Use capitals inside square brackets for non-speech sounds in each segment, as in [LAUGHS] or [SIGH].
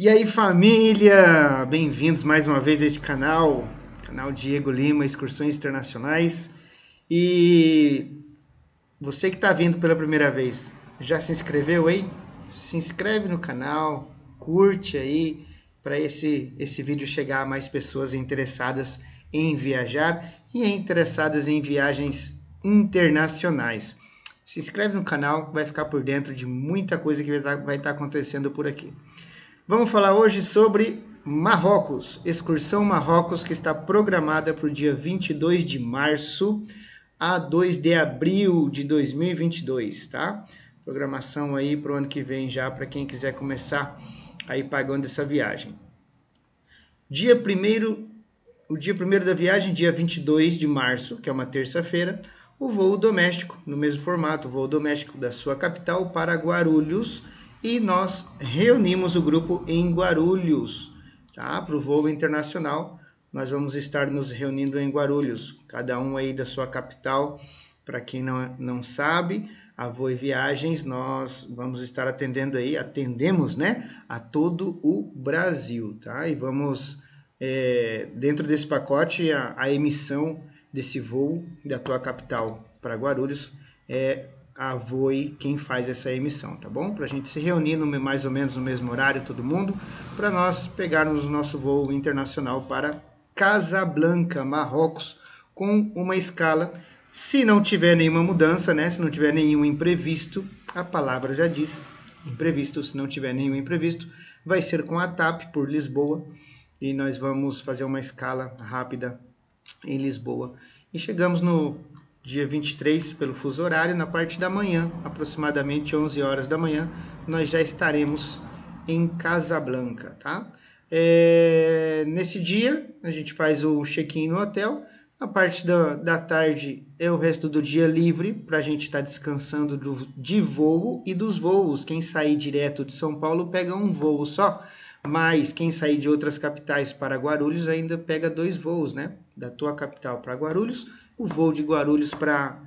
E aí família, bem-vindos mais uma vez a este canal, canal Diego Lima Excursões Internacionais. E você que está vindo pela primeira vez, já se inscreveu aí? Se inscreve no canal, curte aí para esse esse vídeo chegar a mais pessoas interessadas em viajar e interessadas em viagens internacionais. Se inscreve no canal, vai ficar por dentro de muita coisa que vai estar tá, tá acontecendo por aqui. Vamos falar hoje sobre Marrocos, excursão Marrocos que está programada para o dia 22 de março a 2 de abril de 2022, tá? Programação aí para o ano que vem já para quem quiser começar aí pagando essa viagem. Dia 1 o dia 1 da viagem, dia 22 de março, que é uma terça-feira, o voo doméstico, no mesmo formato, o voo doméstico da sua capital para Guarulhos, e nós reunimos o grupo em Guarulhos, tá? Para o voo internacional, nós vamos estar nos reunindo em Guarulhos, cada um aí da sua capital. Para quem não, não sabe, a Voe Viagens, nós vamos estar atendendo aí, atendemos, né, a todo o Brasil, tá? E vamos, é, dentro desse pacote, a, a emissão desse voo da tua capital para Guarulhos é a Voi quem faz essa emissão, tá bom? Para a gente se reunir no, mais ou menos no mesmo horário, todo mundo, para nós pegarmos o nosso voo internacional para Casablanca, Marrocos, com uma escala. Se não tiver nenhuma mudança, né? Se não tiver nenhum imprevisto, a palavra já diz, imprevisto, se não tiver nenhum imprevisto, vai ser com a TAP por Lisboa e nós vamos fazer uma escala rápida em Lisboa. E chegamos no dia 23, pelo fuso horário, na parte da manhã, aproximadamente 11 horas da manhã, nós já estaremos em Casablanca, tá? É, nesse dia, a gente faz o check-in no hotel, a parte da, da tarde é o resto do dia livre para a gente estar tá descansando do, de voo e dos voos. Quem sair direto de São Paulo pega um voo só, mas quem sair de outras capitais para Guarulhos ainda pega dois voos, né? Da tua capital para Guarulhos o voo de Guarulhos para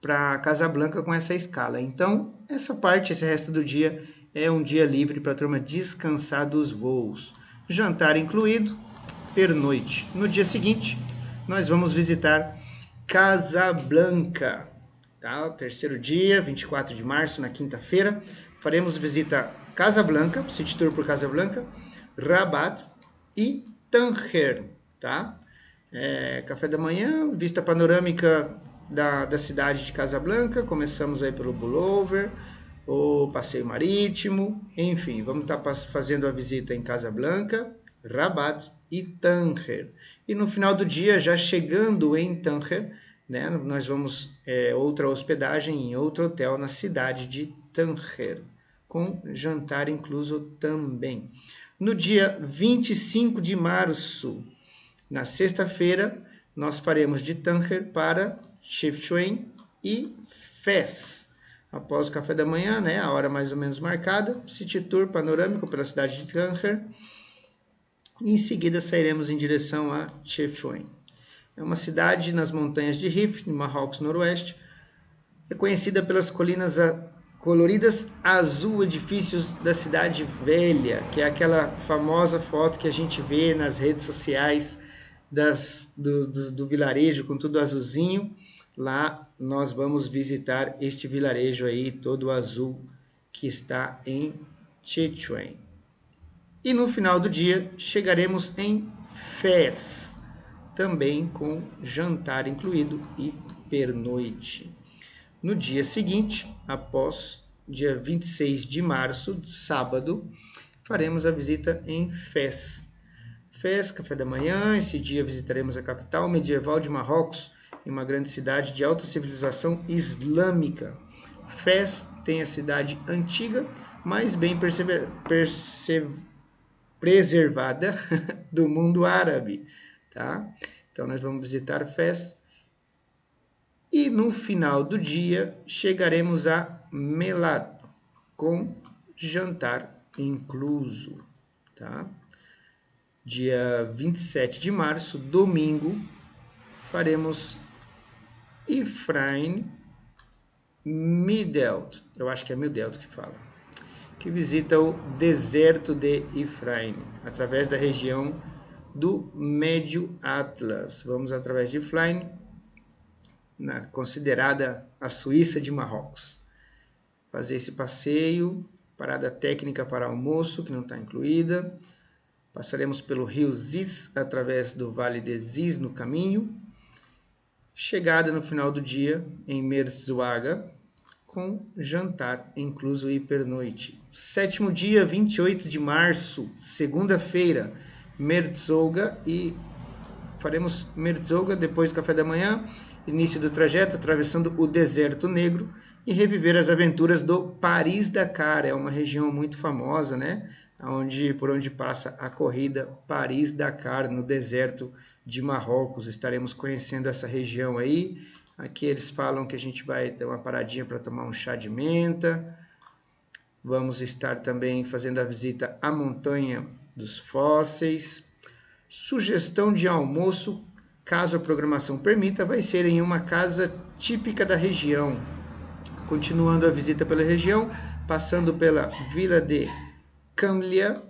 para Casablanca com essa escala. Então, essa parte, esse resto do dia é um dia livre para a turma descansar dos voos. Jantar incluído, pernoite. No dia seguinte, nós vamos visitar Casablanca. Tá? O terceiro dia, 24 de março, na quinta-feira, faremos visita Casablanca, City Tour por Casablanca, Rabat e Tanger, tá? É, café da manhã, vista panorâmica da, da cidade de Casablanca. Começamos aí pelo Bullover, o passeio marítimo, enfim, vamos estar tá fazendo a visita em Casablanca, Rabat e Tanger. E no final do dia, já chegando em Tanger, né, nós vamos é, outra hospedagem em outro hotel na cidade de Tanger, com jantar incluso também. No dia 25 de março, na sexta-feira, nós faremos de Tanger para Chifchuan e Fez. Após o café da manhã, né, a hora mais ou menos marcada, City Tour panorâmico pela cidade de Tanger. E em seguida sairemos em direção a Chefchaouen. É uma cidade nas montanhas de Rif, no Marrocos Noroeste, é conhecida pelas colinas coloridas azul edifícios da cidade velha, que é aquela famosa foto que a gente vê nas redes sociais das, do, do, do, vilarejo com tudo azulzinho. Lá nós vamos visitar este vilarejo aí, todo azul, que está em Chichuan. E no final do dia chegaremos em Fez, também com jantar incluído e pernoite. No dia seguinte, após dia 26 de março, sábado, faremos a visita em Fez Fez, café da manhã. Esse dia visitaremos a capital medieval de Marrocos, em uma grande cidade de alta civilização islâmica. Fez tem a cidade antiga, mas bem preservada [LAUGHS] do mundo árabe, tá? Então nós vamos visitar Fez e no final do dia chegaremos a Melad com jantar incluso, tá? dia 27 de março, domingo, faremos Ifrain Midelt. Eu acho que é Midelt que fala. que visita o deserto de Efraim, através da região do Médio Atlas. Vamos através de Efraim, na, considerada a Suíça de Marrocos. Fazer esse passeio, parada técnica para almoço, que não está incluída. Passaremos pelo rio Ziz, através do Vale de Ziz no caminho. Chegada no final do dia em Merzouaga, com jantar incluso e pernoite. Sétimo dia, 28 de março, segunda-feira, Merzouga e faremos Merzouga depois do café da manhã, início do trajeto atravessando o deserto negro e reviver as aventuras do Paris-Dakar. É uma região muito famosa, né? Onde, por onde passa a corrida Paris-Dakar, no deserto de Marrocos. Estaremos conhecendo essa região aí. Aqui eles falam que a gente vai ter uma paradinha para tomar um chá de menta. Vamos estar também fazendo a visita à montanha dos fósseis. Sugestão de almoço, caso a programação permita, vai ser em uma casa típica da região. Continuando a visita pela região, passando pela vila de Camlia,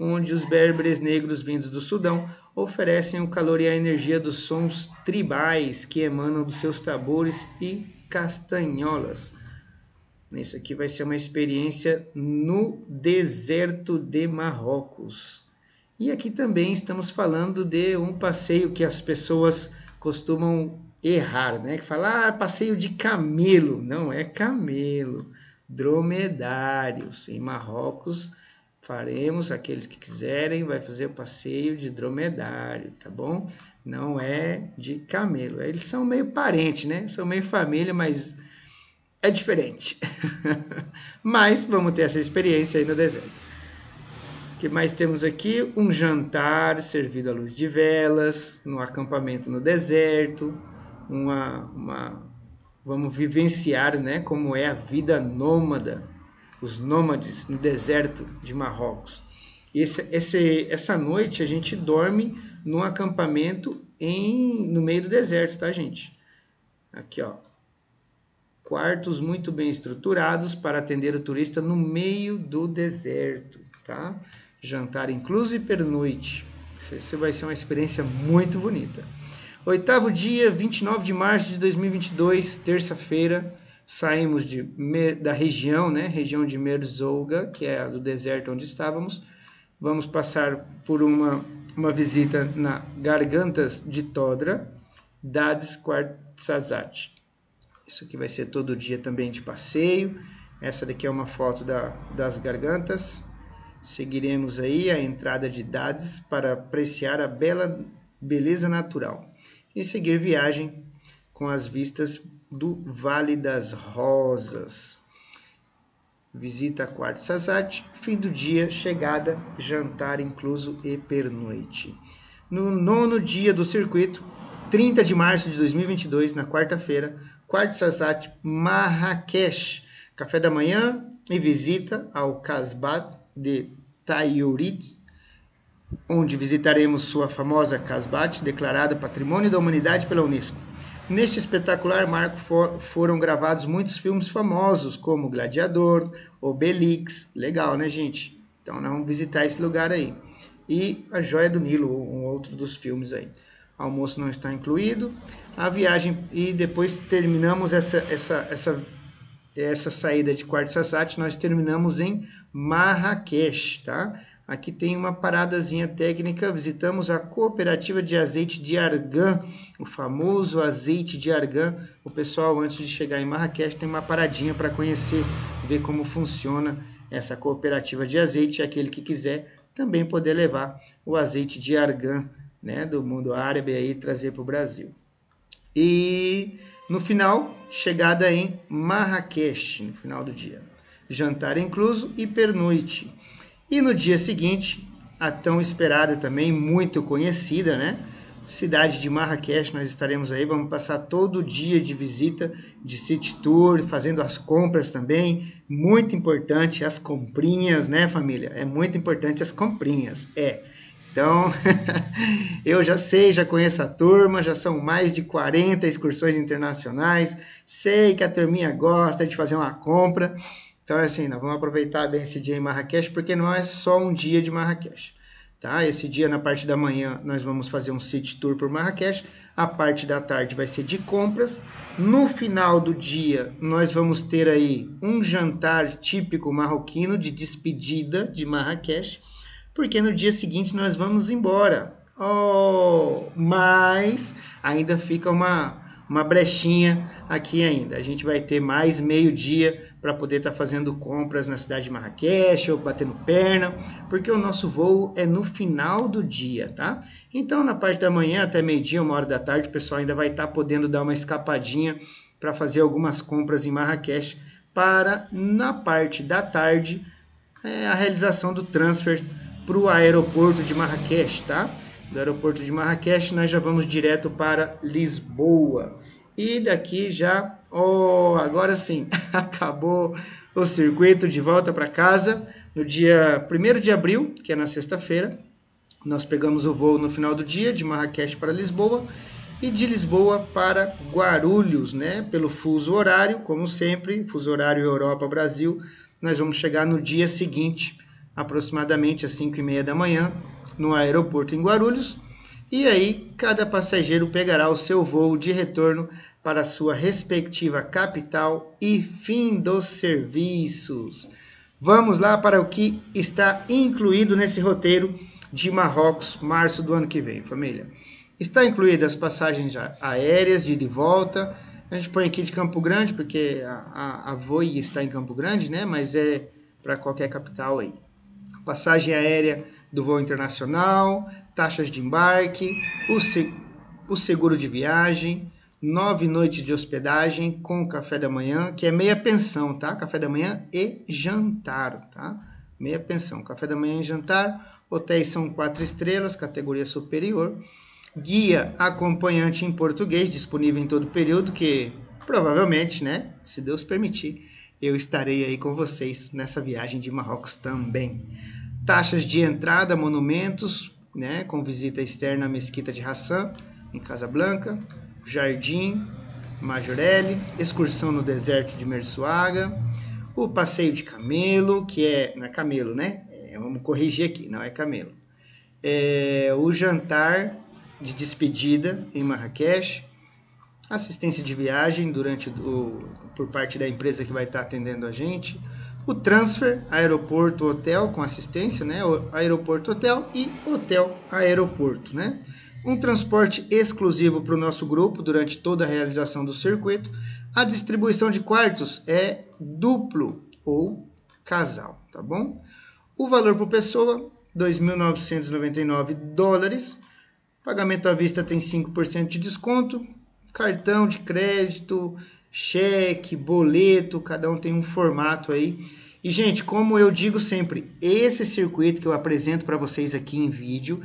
onde os berberes negros vindos do Sudão oferecem o calor e a energia dos sons tribais que emanam dos seus tambores e castanholas. Isso aqui vai ser uma experiência no deserto de Marrocos. E aqui também estamos falando de um passeio que as pessoas costumam errar, né? Que fala, ah, passeio de camelo. Não é camelo, dromedários. Em Marrocos, faremos, aqueles que quiserem, vai fazer o passeio de dromedário, tá bom? Não é de camelo. Eles são meio parentes, né? São meio família, mas é diferente. [LAUGHS] mas vamos ter essa experiência aí no deserto. Que mais temos aqui? Um jantar servido à luz de velas, no acampamento no deserto, uma, uma vamos vivenciar, né, como é a vida nômada, os nômades no deserto de Marrocos. Esse, esse, essa noite a gente dorme num acampamento em, no meio do deserto, tá, gente? Aqui, ó, quartos muito bem estruturados para atender o turista no meio do deserto, tá? Jantar incluso e pernoite. Isso vai ser uma experiência muito bonita. Oitavo dia, 29 de março de 2022, terça-feira, saímos de, da região, né, região de Merzouga, que é a do deserto onde estávamos. Vamos passar por uma, uma visita na Gargantas de Todra, Dades Quartzazat. Isso aqui vai ser todo dia também de passeio. Essa daqui é uma foto da, das gargantas. Seguiremos aí a entrada de Dades para apreciar a bela beleza natural e seguir viagem com as vistas do Vale das Rosas. Visita a Quarto Sazat, fim do dia, chegada, jantar incluso e pernoite. No nono dia do circuito, 30 de março de 2022, na quarta-feira, Quarto Sazat Marrakech. Café da manhã e visita ao Casbat de Tayurit, onde visitaremos sua famosa Casbat, declarada Patrimônio da Humanidade pela Unesco. Neste espetacular marco for, foram gravados muitos filmes famosos, como Gladiador, Obelix, legal, né, gente? Então, vamos visitar esse lugar aí. E A Joia do Nilo, um outro dos filmes aí almoço não está incluído. A viagem e depois terminamos essa essa essa essa saída de Quartzasat, nós terminamos em Marrakech, tá? Aqui tem uma paradazinha técnica, visitamos a cooperativa de azeite de argan, o famoso azeite de argan. O pessoal, antes de chegar em Marrakech, tem uma paradinha para conhecer, ver como funciona essa cooperativa de azeite. Aquele que quiser também poder levar o azeite de argan né, do mundo árabe aí trazer para o Brasil. E no final, chegada em Marrakech, no final do dia. Jantar incluso e pernoite. E no dia seguinte, a tão esperada também, muito conhecida, né? Cidade de Marrakech, nós estaremos aí, vamos passar todo dia de visita, de city tour, fazendo as compras também. Muito importante as comprinhas, né, família? É muito importante as comprinhas. É. Então, [LAUGHS] eu já sei, já conheço a turma, já são mais de 40 excursões internacionais, sei que a turminha gosta de fazer uma compra. Então, assim, nós vamos aproveitar bem esse dia em Marrakech, porque não é só um dia de Marrakech. Tá? Esse dia, na parte da manhã, nós vamos fazer um city tour por Marrakech. A parte da tarde vai ser de compras. No final do dia, nós vamos ter aí um jantar típico marroquino de despedida de Marrakech, porque no dia seguinte nós vamos embora. Oh, mas ainda fica uma uma brechinha aqui ainda. A gente vai ter mais meio dia para poder estar tá fazendo compras na cidade de Marrakech ou batendo perna, porque o nosso voo é no final do dia, tá? Então, na parte da manhã até meio-dia, uma hora da tarde, o pessoal ainda vai estar tá podendo dar uma escapadinha para fazer algumas compras em Marrakech para, na parte da tarde, é, a realização do transfer para o aeroporto de Marrakech, tá? do aeroporto de Marrakech, nós já vamos direto para Lisboa. E daqui já, oh, agora sim, [LAUGHS] acabou o circuito de volta para casa. No dia 1 de abril, que é na sexta-feira, nós pegamos o voo no final do dia de Marrakech para Lisboa e de Lisboa para Guarulhos, né? Pelo fuso horário, como sempre, fuso horário Europa-Brasil, nós vamos chegar no dia seguinte, aproximadamente às 5 e meia da manhã, no aeroporto em Guarulhos. E aí, cada passageiro pegará o seu voo de retorno para sua respectiva capital e fim dos serviços. Vamos lá para o que está incluído nesse roteiro de Marrocos, março do ano que vem, família. Está incluídas as passagens aéreas de ida e volta. A gente põe aqui de Campo Grande, porque a, a, a Voi está em Campo Grande, né? Mas é para qualquer capital aí. Passagem aérea do voo internacional, taxas de embarque, o, se, o seguro de viagem, nove noites de hospedagem com café da manhã, que é meia pensão, tá? Café da manhã e jantar, tá? Meia pensão, café da manhã e jantar. Hotéis são quatro estrelas, categoria superior. Guia acompanhante em português, disponível em todo período, que provavelmente, né, se Deus permitir, eu estarei aí com vocês nessa viagem de Marrocos também taxas de entrada, monumentos, né, com visita externa à Mesquita de Hassan, em Casablanca, Jardim, Majorelle, excursão no deserto de Mersuaga, o passeio de camelo, que é, não é camelo, né? É, vamos corrigir aqui, não é camelo. É, o jantar de despedida em Marrakech, assistência de viagem durante o, por parte da empresa que vai estar atendendo a gente, o transfer aeroporto hotel com assistência, né? Aeroporto hotel e hotel aeroporto, né? Um transporte exclusivo para o nosso grupo durante toda a realização do circuito. A distribuição de quartos é duplo ou casal, tá bom? O valor por pessoa 2.999 dólares. Pagamento à vista tem 5% de desconto. Cartão de crédito, cheque, boleto, cada um tem um formato aí. E, gente, como eu digo sempre, esse circuito que eu apresento para vocês aqui em vídeo,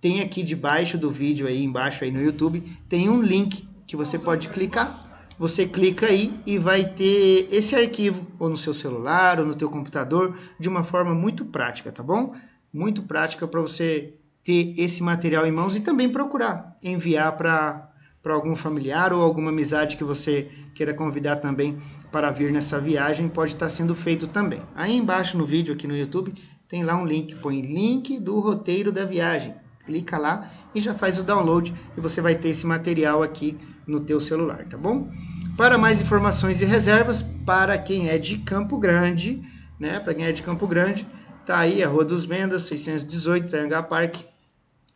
tem aqui debaixo do vídeo aí, embaixo aí no YouTube, tem um link que você pode clicar. Você clica aí e vai ter esse arquivo, ou no seu celular, ou no teu computador, de uma forma muito prática, tá bom? Muito prática para você ter esse material em mãos e também procurar enviar para para algum familiar ou alguma amizade que você queira convidar também para vir nessa viagem, pode estar sendo feito também. Aí embaixo no vídeo aqui no YouTube tem lá um link, põe link do roteiro da viagem. Clica lá e já faz o download e você vai ter esse material aqui no teu celular, tá bom? Para mais informações e reservas, para quem é de Campo Grande, né? Para quem é de Campo Grande, tá aí a Rua dos Vendas, 618, Tanga Park,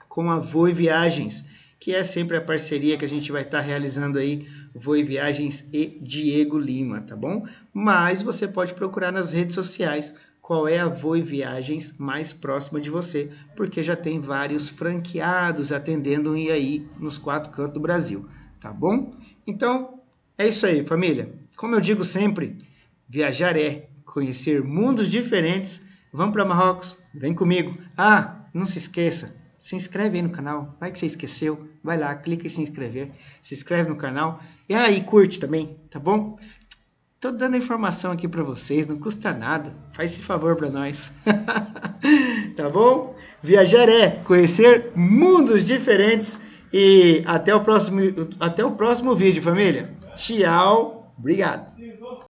com a Voe Viagens que é sempre a parceria que a gente vai estar tá realizando aí, Voe Viagens e Diego Lima, tá bom? Mas você pode procurar nas redes sociais qual é a Voe Viagens mais próxima de você, porque já tem vários franqueados atendendo e aí nos quatro cantos do Brasil, tá bom? Então, é isso aí, família. Como eu digo sempre, viajar é conhecer mundos diferentes. Vamos para Marrocos? Vem comigo. Ah, não se esqueça, se inscreve aí no canal. Vai que você esqueceu. Vai lá, clica em se inscrever. Se inscreve no canal. E aí, curte também, tá bom? Tô dando informação aqui para vocês, não custa nada. Faz esse favor para nós. [LAUGHS] tá bom? Viajar é conhecer mundos diferentes e até o próximo até o próximo vídeo, família. Tchau. Obrigado.